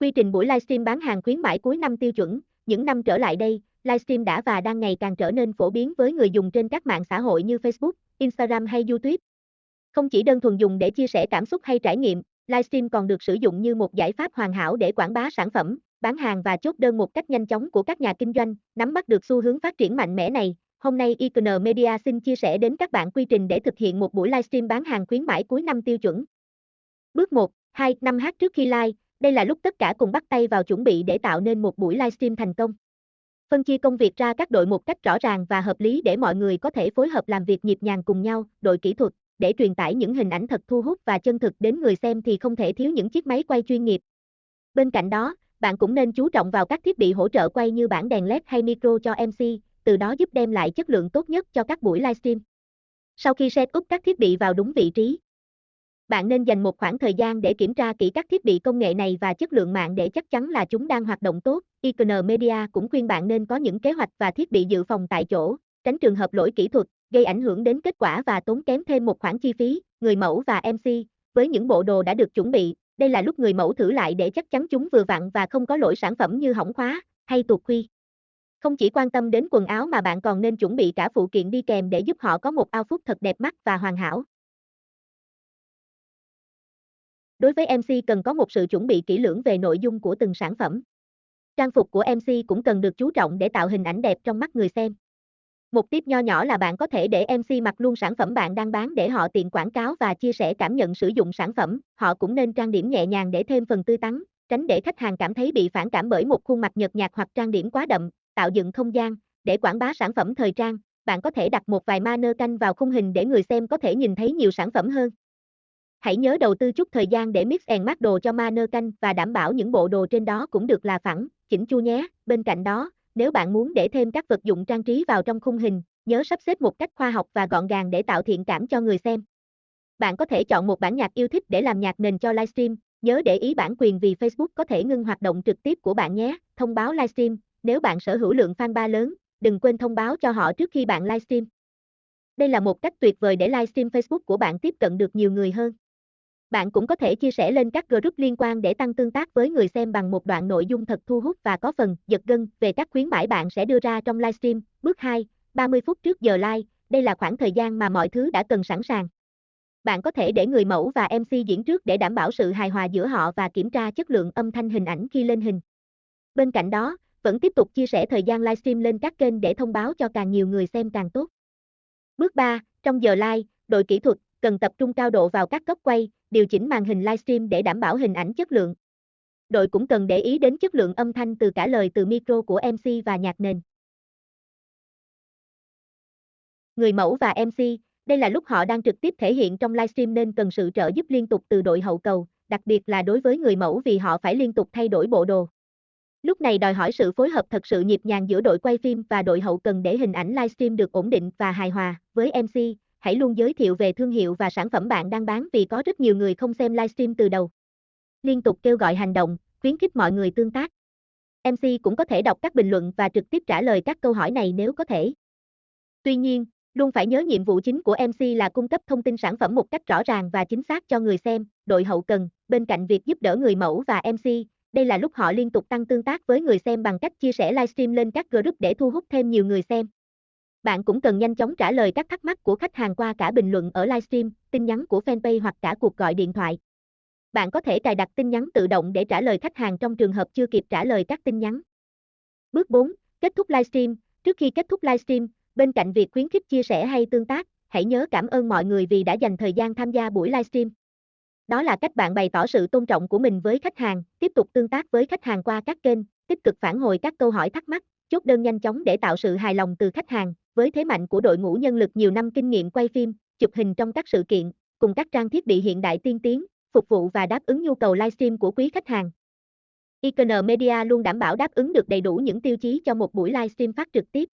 Quy trình buổi livestream bán hàng khuyến mãi cuối năm tiêu chuẩn, những năm trở lại đây, livestream đã và đang ngày càng trở nên phổ biến với người dùng trên các mạng xã hội như Facebook, Instagram hay YouTube. Không chỉ đơn thuần dùng để chia sẻ cảm xúc hay trải nghiệm, livestream còn được sử dụng như một giải pháp hoàn hảo để quảng bá sản phẩm, bán hàng và chốt đơn một cách nhanh chóng của các nhà kinh doanh, nắm bắt được xu hướng phát triển mạnh mẽ này. Hôm nay Icon Media xin chia sẻ đến các bạn quy trình để thực hiện một buổi livestream bán hàng khuyến mãi cuối năm tiêu chuẩn. Bước 1, 2, 5h trước khi live, đây là lúc tất cả cùng bắt tay vào chuẩn bị để tạo nên một buổi livestream thành công. Phân chia công việc ra các đội một cách rõ ràng và hợp lý để mọi người có thể phối hợp làm việc nhịp nhàng cùng nhau, đội kỹ thuật, để truyền tải những hình ảnh thật thu hút và chân thực đến người xem thì không thể thiếu những chiếc máy quay chuyên nghiệp. Bên cạnh đó, bạn cũng nên chú trọng vào các thiết bị hỗ trợ quay như bảng đèn LED hay micro cho MC, từ đó giúp đem lại chất lượng tốt nhất cho các buổi livestream. Sau khi set up các thiết bị vào đúng vị trí, bạn nên dành một khoảng thời gian để kiểm tra kỹ các thiết bị công nghệ này và chất lượng mạng để chắc chắn là chúng đang hoạt động tốt. Icon Media cũng khuyên bạn nên có những kế hoạch và thiết bị dự phòng tại chỗ, tránh trường hợp lỗi kỹ thuật, gây ảnh hưởng đến kết quả và tốn kém thêm một khoản chi phí. Người mẫu và MC, với những bộ đồ đã được chuẩn bị, đây là lúc người mẫu thử lại để chắc chắn chúng vừa vặn và không có lỗi sản phẩm như hỏng khóa hay tuột khuy. Không chỉ quan tâm đến quần áo mà bạn còn nên chuẩn bị cả phụ kiện đi kèm để giúp họ có một outfit thật đẹp mắt và hoàn hảo. Đối với MC cần có một sự chuẩn bị kỹ lưỡng về nội dung của từng sản phẩm. Trang phục của MC cũng cần được chú trọng để tạo hình ảnh đẹp trong mắt người xem. Một tip nho nhỏ là bạn có thể để MC mặc luôn sản phẩm bạn đang bán để họ tiện quảng cáo và chia sẻ cảm nhận sử dụng sản phẩm. Họ cũng nên trang điểm nhẹ nhàng để thêm phần tươi tắn, tránh để khách hàng cảm thấy bị phản cảm bởi một khuôn mặt nhợt nhạt hoặc trang điểm quá đậm, tạo dựng không gian để quảng bá sản phẩm thời trang. Bạn có thể đặt một vài manơ canh vào khung hình để người xem có thể nhìn thấy nhiều sản phẩm hơn. Hãy nhớ đầu tư chút thời gian để mix and match đồ cho manơ canh và đảm bảo những bộ đồ trên đó cũng được là phẳng, chỉnh chu nhé. Bên cạnh đó, nếu bạn muốn để thêm các vật dụng trang trí vào trong khung hình, nhớ sắp xếp một cách khoa học và gọn gàng để tạo thiện cảm cho người xem. Bạn có thể chọn một bản nhạc yêu thích để làm nhạc nền cho livestream, nhớ để ý bản quyền vì Facebook có thể ngưng hoạt động trực tiếp của bạn nhé. Thông báo livestream, nếu bạn sở hữu lượng fan ba lớn, đừng quên thông báo cho họ trước khi bạn livestream. Đây là một cách tuyệt vời để livestream Facebook của bạn tiếp cận được nhiều người hơn. Bạn cũng có thể chia sẻ lên các group liên quan để tăng tương tác với người xem bằng một đoạn nội dung thật thu hút và có phần giật gân về các khuyến mãi bạn sẽ đưa ra trong livestream. Bước 2, 30 phút trước giờ live, đây là khoảng thời gian mà mọi thứ đã cần sẵn sàng. Bạn có thể để người mẫu và MC diễn trước để đảm bảo sự hài hòa giữa họ và kiểm tra chất lượng âm thanh hình ảnh khi lên hình. Bên cạnh đó, vẫn tiếp tục chia sẻ thời gian livestream lên các kênh để thông báo cho càng nhiều người xem càng tốt. Bước 3, trong giờ live, đội kỹ thuật cần tập trung cao độ vào các góc quay, điều chỉnh màn hình livestream để đảm bảo hình ảnh chất lượng. Đội cũng cần để ý đến chất lượng âm thanh từ cả lời từ micro của MC và nhạc nền. Người mẫu và MC, đây là lúc họ đang trực tiếp thể hiện trong livestream nên cần sự trợ giúp liên tục từ đội hậu cầu, đặc biệt là đối với người mẫu vì họ phải liên tục thay đổi bộ đồ. Lúc này đòi hỏi sự phối hợp thật sự nhịp nhàng giữa đội quay phim và đội hậu cần để hình ảnh livestream được ổn định và hài hòa. Với MC, hãy luôn giới thiệu về thương hiệu và sản phẩm bạn đang bán vì có rất nhiều người không xem livestream từ đầu. Liên tục kêu gọi hành động, khuyến khích mọi người tương tác. MC cũng có thể đọc các bình luận và trực tiếp trả lời các câu hỏi này nếu có thể. Tuy nhiên, luôn phải nhớ nhiệm vụ chính của MC là cung cấp thông tin sản phẩm một cách rõ ràng và chính xác cho người xem, đội hậu cần, bên cạnh việc giúp đỡ người mẫu và MC, đây là lúc họ liên tục tăng tương tác với người xem bằng cách chia sẻ livestream lên các group để thu hút thêm nhiều người xem. Bạn cũng cần nhanh chóng trả lời các thắc mắc của khách hàng qua cả bình luận ở livestream, tin nhắn của fanpage hoặc cả cuộc gọi điện thoại. Bạn có thể cài đặt tin nhắn tự động để trả lời khách hàng trong trường hợp chưa kịp trả lời các tin nhắn. Bước 4. Kết thúc livestream. Trước khi kết thúc livestream, bên cạnh việc khuyến khích chia sẻ hay tương tác, hãy nhớ cảm ơn mọi người vì đã dành thời gian tham gia buổi livestream. Đó là cách bạn bày tỏ sự tôn trọng của mình với khách hàng, tiếp tục tương tác với khách hàng qua các kênh, tích cực phản hồi các câu hỏi thắc mắc, chốt đơn nhanh chóng để tạo sự hài lòng từ khách hàng, với thế mạnh của đội ngũ nhân lực nhiều năm kinh nghiệm quay phim, chụp hình trong các sự kiện, cùng các trang thiết bị hiện đại tiên tiến, phục vụ và đáp ứng nhu cầu livestream của quý khách hàng. Icon Media luôn đảm bảo đáp ứng được đầy đủ những tiêu chí cho một buổi livestream phát trực tiếp.